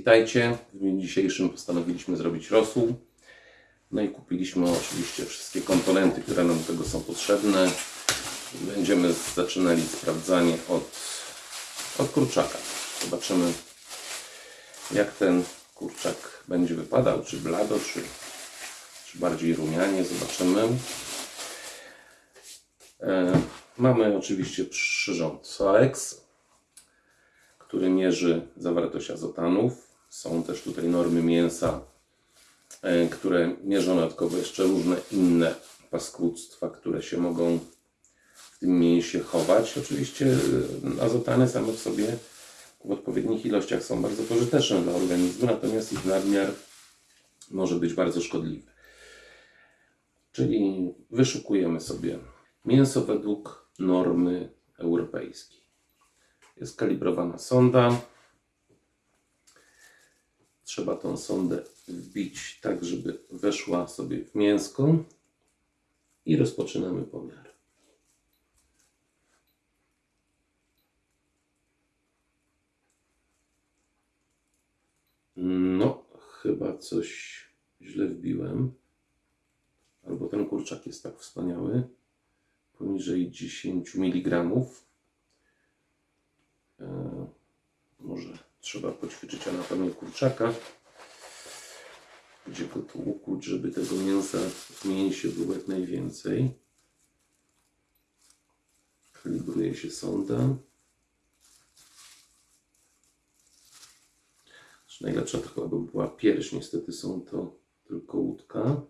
Witajcie. W dniu dzisiejszym postanowiliśmy zrobić rosół. No i kupiliśmy oczywiście wszystkie komponenty, które nam do tego są potrzebne. Będziemy zaczynali sprawdzanie od, od kurczaka. Zobaczymy, jak ten kurczak będzie wypadał, czy blado, czy, czy bardziej rumianie. Zobaczymy. E, mamy oczywiście przyrząd SOEX, który mierzy zawartość azotanów. Są też tutaj normy mięsa, e, które mierzą dodatkowo jeszcze różne inne paskudztwa, które się mogą w tym mięsie chować. Oczywiście e, azotany same w sobie w odpowiednich ilościach są bardzo pożyteczne dla organizmu, natomiast ich nadmiar może być bardzo szkodliwy. Czyli wyszukujemy sobie mięso według normy europejskiej. Jest kalibrowana sonda. Trzeba tą sondę wbić tak, żeby weszła sobie w mięsko i rozpoczynamy pomiar. No, chyba coś źle wbiłem. Albo ten kurczak jest tak wspaniały. Poniżej 10 mg. E, może trzeba poćwiczyć anatomię kurczaka. Gdzie go żeby tego mięsa w mięsie było jak najwięcej. Kalibruje się sonda. Znaczy, Najlepsza to chyba by była pierś. Niestety są to tylko łódka.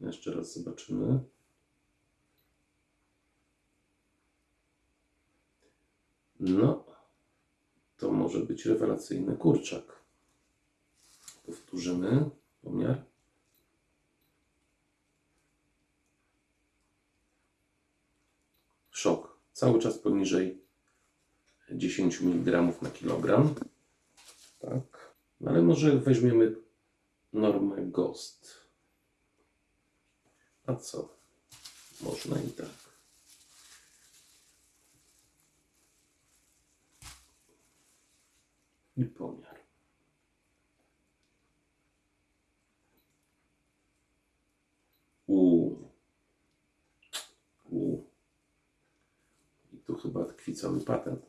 Jeszcze raz zobaczymy. No, to może być rewelacyjny kurczak. Powtórzymy pomiar. Szok. Cały czas poniżej 10 mg na kilogram. Tak. No ale może weźmiemy normę GOST. A co? Można i tak. I pomiar. U. U. I tu chyba tkwi cały patent.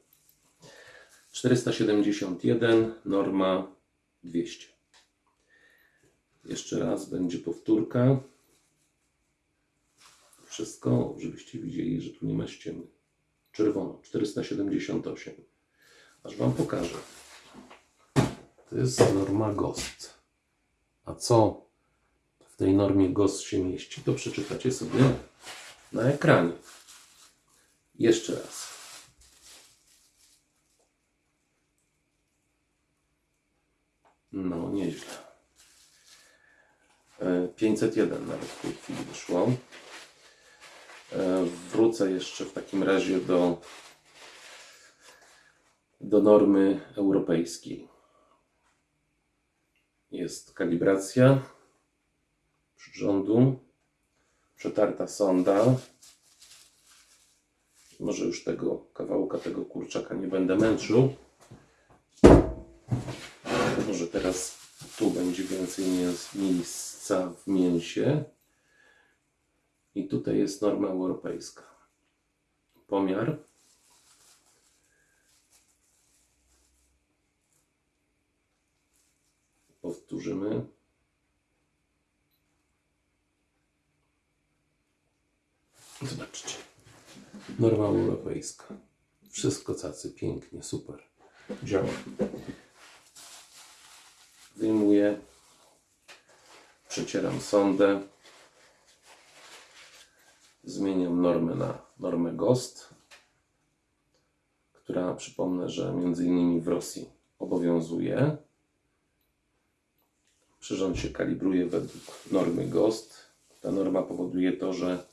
471, norma 200. Jeszcze raz będzie powtórka. Wszystko, żebyście widzieli, że tu nie ma ściemy. Czerwono, 478. Aż Wam pokażę. To jest norma GOST. A co w tej normie GOST się mieści, to przeczytacie sobie na ekranie. Jeszcze raz. No, nieźle. E, 501 nawet w tej chwili wyszło. E, Wrócę jeszcze w takim razie do, do normy europejskiej. Jest kalibracja przyrządu, przetarta sonda. Może już tego kawałka, tego kurczaka nie będę męczył. Może teraz tu będzie więcej miejsca w mięsie. I tutaj jest norma europejska. Pomiar. Powtórzymy. Zobaczcie. Norma europejska. Wszystko cacy, pięknie, super. Działa. Wyjmuję. Przecieram sondę. Zmieniam normę na normę GOST, która przypomnę, że między innymi w Rosji obowiązuje. Przyrząd się kalibruje według normy GOST. Ta norma powoduje to, że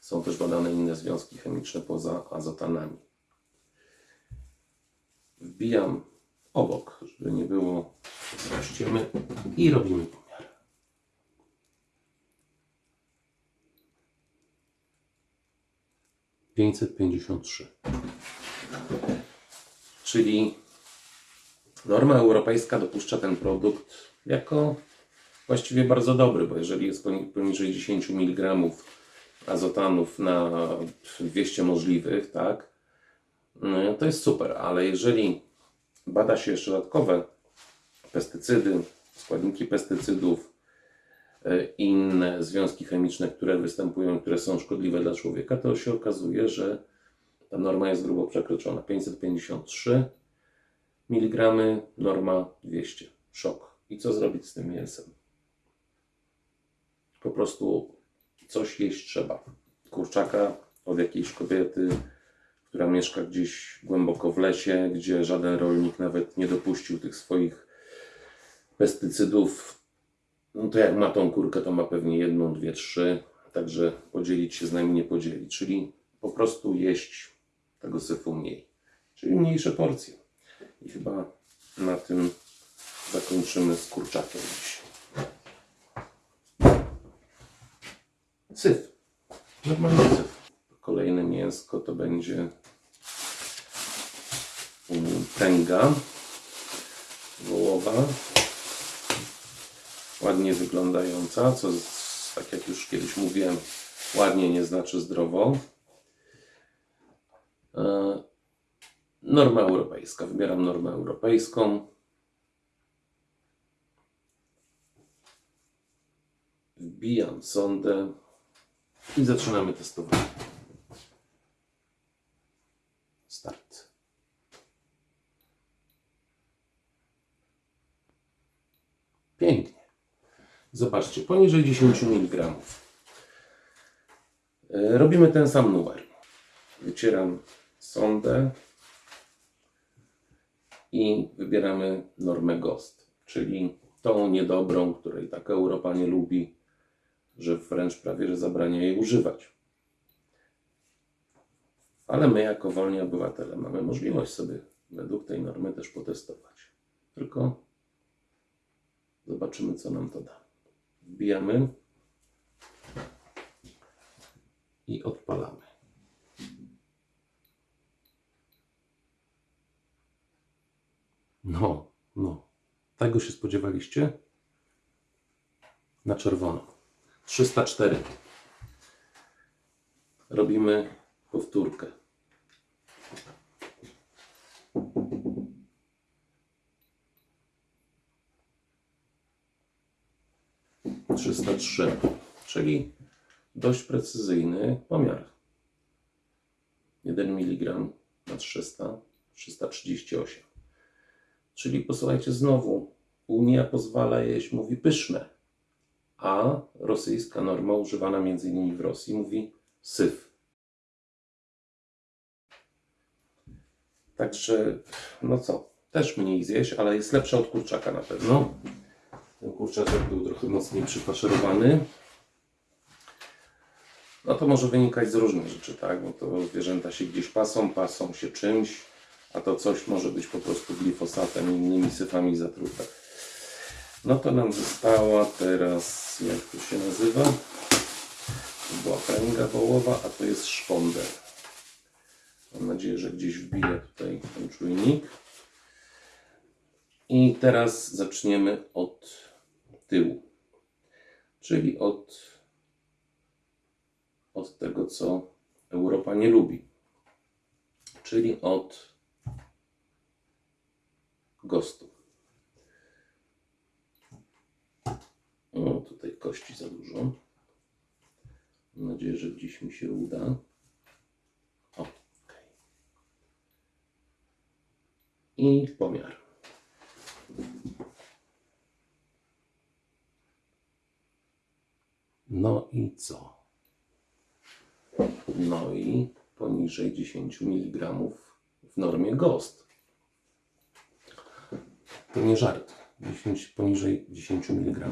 są też badane inne związki chemiczne poza azotanami. Wbijam obok, żeby nie było ściemy i robimy pomiar. Pięćset pięćdziesiąt trzy. Czyli Norma europejska dopuszcza ten produkt jako właściwie bardzo dobry, bo jeżeli jest poni- poniżej 10 mg azotanów na 200 możliwych, tak, no, to jest super, ale jeżeli bada się jeszcze dodatkowe pestycydy, składniki pestycydów, e, inne związki chemiczne, które występują, które są szkodliwe dla człowieka, to się okazuje, że ta norma jest grubo przekroczona. 553 mg, norma 200. Szok. I co zrobić z tym mięsem? Po prostu coś jeść trzeba. Kurczaka od jakiejś kobiety, która mieszka gdzieś głęboko w lesie, gdzie żaden rolnik nawet nie dopuścił tych swoich pestycydów. No to jak ma tą kurkę, to ma pewnie jedną, dwie, trzy. Także podzielić się z nami nie podzieli. Czyli po prostu jeść tego syfu mniej. Czyli mniejsze porcje. I chyba na tym zakończymy z kurczakiem. Syf. Normalny syf. Kolejne mięsko to będzie mm, tęga wołowa. Ładnie wyglądająca, co tak jak już kiedyś mówiłem, ładnie nie znaczy zdrowo. E, Norma europejska. Wybieram normę europejską. Wbijam sondę i zaczynamy testowanie. Start. Pięknie. Zobaczcie, poniżej 10 mg. E, Robimy ten sam numer. Wycieram sondę i wybieramy normę GOST, czyli tą niedobrą, której tak Europa nie lubi, że wręcz prawie że zabrania jej używać. Ale my, jako wolni obywatele, mamy możliwość sobie według tej normy też potestować. Tylko zobaczymy, co nam to da. Wbijamy i odpalamy. No, no. Tego się spodziewaliście? Na czerwono. 304. Robimy powtórkę. Trzysta trzy, czyli dość precyzyjny pomiar. 1 mg na 300, 338. Czyli posłuchajcie znowu, Unia pozwala jeść, mówi pyszne, a rosyjska norma używana innymi w Rosji mówi syf. Także, no co, też mniej zjeść, ale jest lepsza od kurczaka na pewno. Ten kurczaczek był trochę mocniej przyfaszerowany. No to może wynikać z różnych rzeczy, tak? Bo to zwierzęta się gdzieś pasą, pasą się czymś, a to coś może być po prostu glifosatem i innymi syfami zatrute. No to nam została teraz, jak to się nazywa? To była pręga wołowa, a to jest szponder. Mam nadzieję, że gdzieś wbiję tutaj ten czujnik. I teraz zaczniemy od tyłu, czyli od, od tego, co Europa nie lubi, czyli od gostu. O, tutaj kości za dużo. Mam nadzieję, że gdzieś mi się uda. O, okej. I pomiar. No i co? No i poniżej 10 mg w normie GOST. To nie żart. 10, poniżej 10 mg.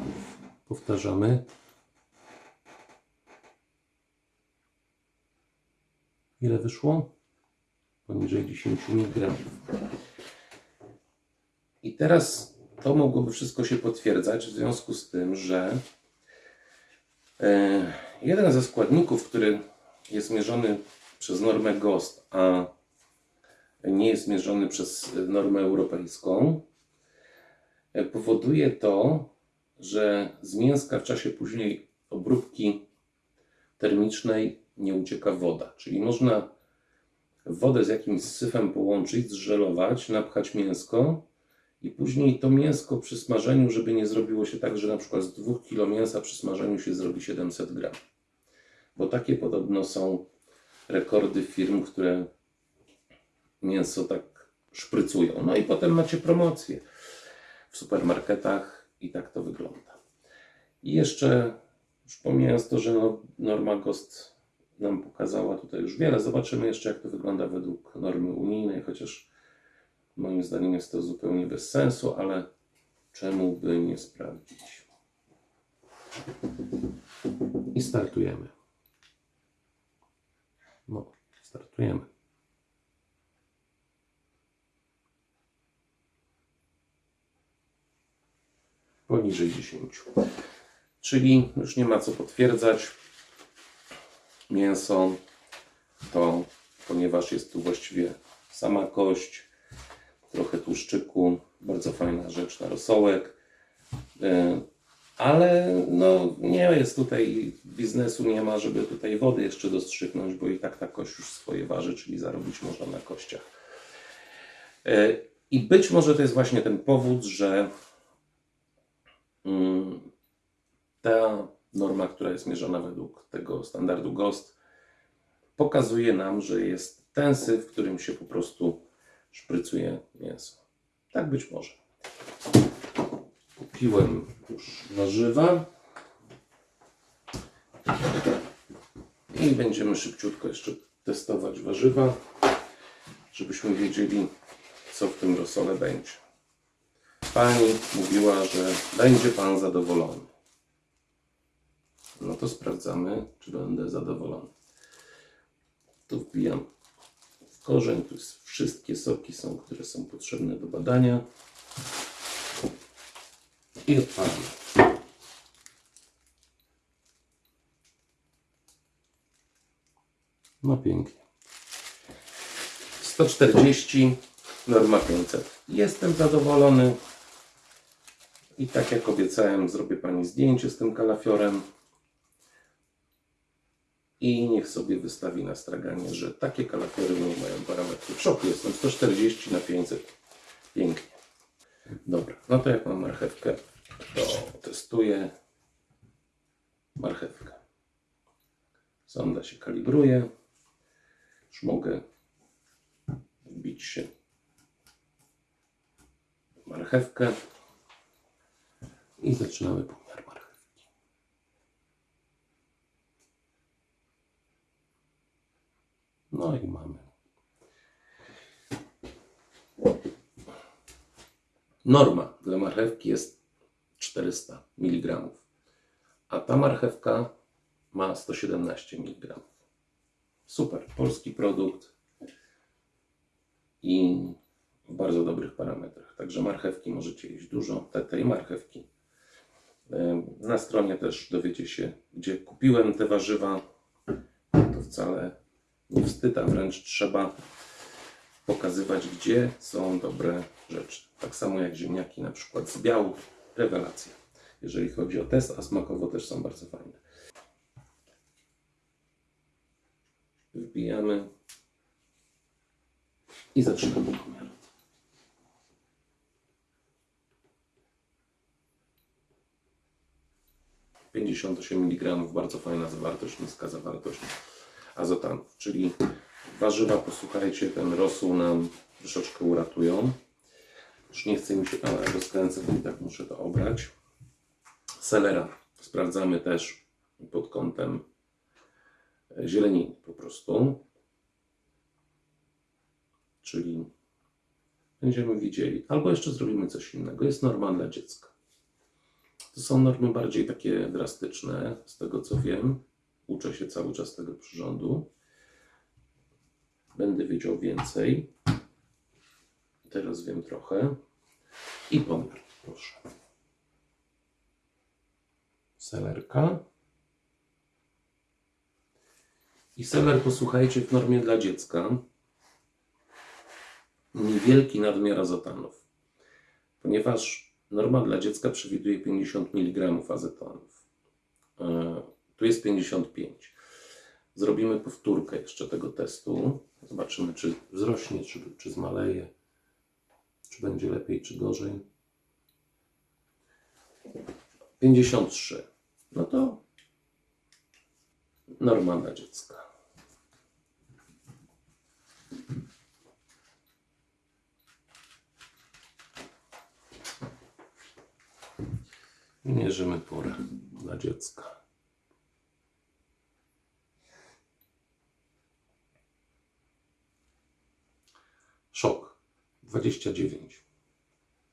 Powtarzamy. Ile wyszło? Poniżej 10 mg. I teraz to mogłoby wszystko się potwierdzać w związku z tym, że e, jeden ze składników, który jest mierzony przez normę GOST, a nie jest mierzony przez normę europejską, powoduje to, że z mięska w czasie później obróbki termicznej nie ucieka woda. Czyli można wodę z jakimś syfem połączyć, zżelować, napchać mięsko i później to mięsko przy smażeniu, żeby nie zrobiło się tak, że na przykład z 2 kg mięsa przy smażeniu się zrobi 700 gram. Bo takie podobno są rekordy firm, które mięso tak szprycują. No i potem macie promocję w supermarketach i tak to wygląda. I jeszcze, już pomijając to, że no, norma GOST nam pokazała tutaj już wiele, zobaczymy jeszcze jak to wygląda według normy unijnej, chociaż moim zdaniem jest to zupełnie bez sensu, ale czemu by nie sprawdzić? I startujemy. No, startujemy. Poniżej 10. Czyli już nie ma co potwierdzać. Mięso to, ponieważ jest tu właściwie sama kość, trochę tłuszczyku, bardzo fajna rzecz na rosołek. E, Ale no, nie jest tutaj biznesu, nie ma, żeby tutaj wody jeszcze dostrzygnąć, bo i tak ta kość już swoje waży, czyli zarobić można na kościach. E, I być może to jest właśnie ten powód, że ta norma, która jest mierzona według tego standardu GOST, pokazuje nam, że jest ten syf, w którym się po prostu szprycuje mięso. Tak być może. Kupiłem już warzywa i będziemy szybciutko jeszcze testować warzywa, żebyśmy wiedzieli, co w tym rosole będzie. Pani mówiła, że będzie Pan zadowolony. No to sprawdzamy, czy będę zadowolony. Tu wbijam w korzeń, tu wszystkie soki są, które są potrzebne do badania. I odpalamy. No pięknie. 140, norma 500. Jestem zadowolony. I tak jak obiecałem, zrobię Pani zdjęcie z tym kalafiorem. I niech sobie wystawi na straganie, że takie kalafiory nie mają parametry. W szoku jestem. 140 na 500. Pięknie. Dobra, no to jak mam marchewkę, to testuję marchewkę. Sonda się kalibruje. Już mogę wbić się w marchewkę i zaczynamy pomiar marchewki. No i mamy. Norma dla marchewki jest 400 mg, a ta marchewka ma 117 mg. Super, polski produkt i w bardzo dobrych parametrach. Także marchewki możecie jeść dużo, te, tej marchewki. Na stronie też dowiecie się, gdzie kupiłem te warzywa. To wcale nie wstyd, a wręcz trzeba pokazywać, gdzie są dobre rzeczy. Tak samo jak ziemniaki na przykład z biału. Rewelacja. Jeżeli chodzi o test, a smakowo też są bardzo fajne. Wbijamy i zaczynamy pomiar. Pięćdziesiąt osiem mg, bardzo fajna zawartość, niska zawartość azotanów, czyli warzywa, posłuchajcie, ten rosół nam troszeczkę uratują. Już nie chce mi się, bo i tak muszę to obrać. Selera sprawdzamy też pod kątem zieleniny po prostu. Czyli będziemy widzieli. Albo jeszcze zrobimy coś innego. Jest norma dla dziecka. To są normy bardziej takie drastyczne, z tego co wiem. Uczę się cały czas tego przyrządu. Będę wiedział więcej. Teraz wiem trochę. I pomiar, proszę. Selerka. I seler, posłuchajcie, w normie dla dziecka niewielki nadmiar azotanów, ponieważ norma dla dziecka przewiduje 50 mg azetonów. E, Tu jest 55. Zrobimy powtórkę jeszcze tego testu. Zobaczymy, czy wzrośnie, czy, czy zmaleje, czy będzie lepiej, czy gorzej. 53. No to norma dla dziecka. Mierzymy porę dla dziecka. Szok 29.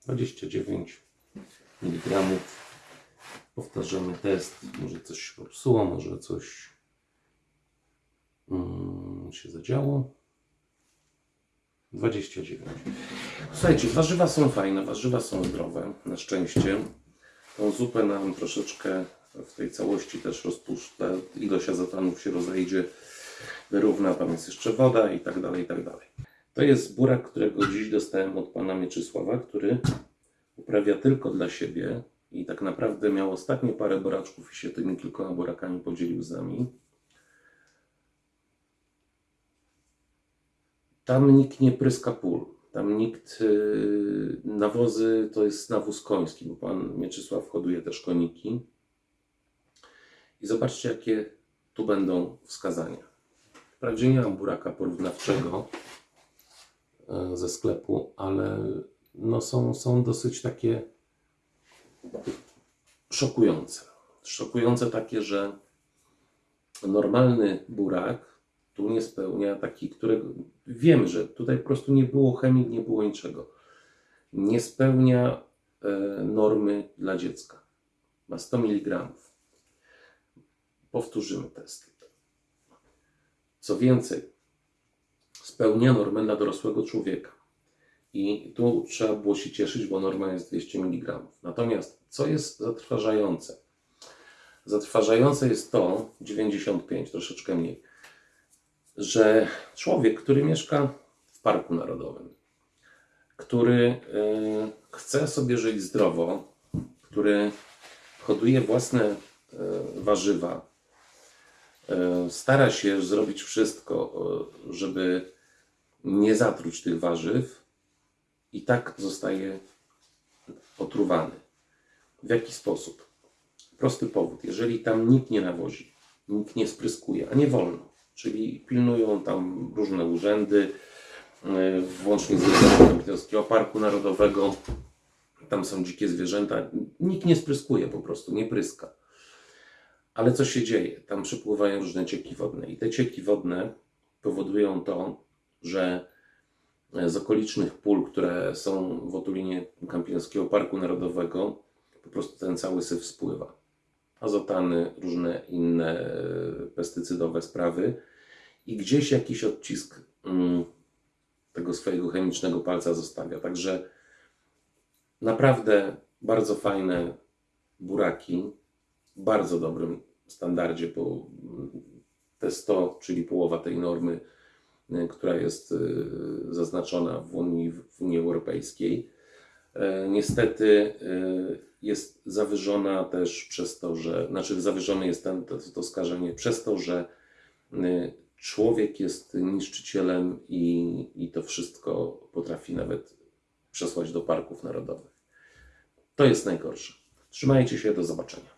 29 mg. Powtarzamy test. Może coś się popsuło, może coś mm, się zadziało. 29. Słuchajcie, warzywa są fajne, warzywa są zdrowe, na szczęście. Tą zupę nam troszeczkę w tej całości też rozpuszcza, ilość azotanów się rozejdzie, wyrówna, tam jest jeszcze woda i tak dalej, i tak dalej. To jest burak, którego dziś dostałem od pana Mieczysława, który uprawia tylko dla siebie i tak naprawdę miał ostatnie parę buraczków i się tymi kilkoma burakami podzielił z nami. Tam nikt nie pryska pól. Tam nikt. Yy, nawozy to jest nawóz koński, bo pan Mieczysław hoduje też koniki. I zobaczcie, jakie tu będą wskazania. Wprawdzie nie mam buraka porównawczego e, ze sklepu, ale no są, są dosyć takie szokujące. Szokujące takie, że normalny burak tu nie spełnia taki, którego wiem, że tutaj po prostu nie było chemii, nie było niczego. Nie spełnia e, normy dla dziecka. Ma 100 mg. Powtórzymy test. Co więcej, spełnia normę dla dorosłego człowieka. I tu trzeba było się cieszyć, bo norma jest 200 mg. Natomiast co jest zatrważające? Zatrważające jest to, 95, troszeczkę mniej, że człowiek, który mieszka w Parku Narodowym, który e, chce sobie żyć zdrowo, który hoduje własne e, warzywa, e, stara się zrobić wszystko, żeby nie zatruć tych warzyw, i tak zostaje otruwany. W jaki sposób? Prosty powód. Jeżeli tam nikt nie nawozi, nikt nie spryskuje, a nie wolno, czyli pilnują tam różne urzędy, yy, włącznie z Urzędem Polskiego Parku Narodowego, tam są dzikie zwierzęta, nikt nie spryskuje po prostu, nie pryska. Ale co się dzieje? Tam przypływają różne cieki wodne i te cieki wodne powodują to, że z okolicznych pól, które są w otulinie Kępińskiego Parku Narodowego, po prostu ten cały syf spływa. Azotany, różne inne e, pestycydowe sprawy i gdzieś jakiś odcisk mm, tego swojego chemicznego palca zostawia. Także naprawdę bardzo fajne buraki, w bardzo dobrym standardzie, bo te 100, czyli połowa tej normy, y, która jest y, zaznaczona w Unii, w Unii Europejskiej. E, Niestety y, jest zawyżona też przez to, że, znaczy zawyżone jest ten, to, to skażenie przez to, że y, człowiek jest niszczycielem i, i to wszystko potrafi nawet przesłać do parków narodowych. To jest najgorsze. Trzymajcie się, do zobaczenia.